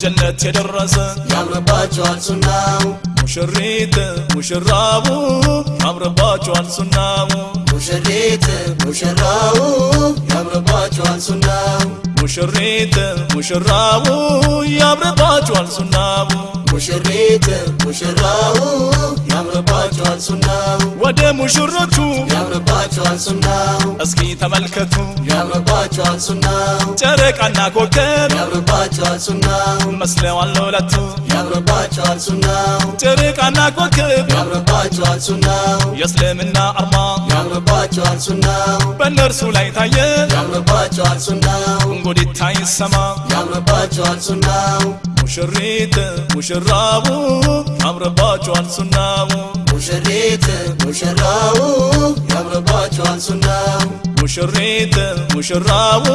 ጀነት የደረሰ ያምርባቸዋል ሱናው። ሙሽሪት ሙሽራቡ ያምርባቸዋል ሱናው። ሙሽሪት ሙሽራው ያምርባቸዋል ሱናው። ሙሽሪት ሙሽራቡ ያምርባቸዋል ሱናው። ሙሽሪት ሙሽራው ያምርባቸዋል ሱናው ወደ ሙሽሮቹ ያምርባቸዋል ሱናው እስኪ ተመልከቱ። ያምርባቸዋል ሱናው ጨረቃና ኮከብ ያምርባቸዋል ሱናው መስለዋል ለሁለቱ ያምርባቸዋል ሱናው ጨረቃና ኮከብ ያምርባቸዋል ሱናው የእስልምና አርማ ያምርባቸዋል ሱናው በእነርሱ ላይ ታየ። ያምርባቸዋል ሱናው እንጉዲታ ይሰማ። ያምርባቸዋል ሱናው ሙሽሪት ሙሽራቡ ያምርባቸዋል ሱናው ሙሽሪት ሙሽራው ያምርባቸዋል ሱናው ሙሽሪት ሙሽራቡ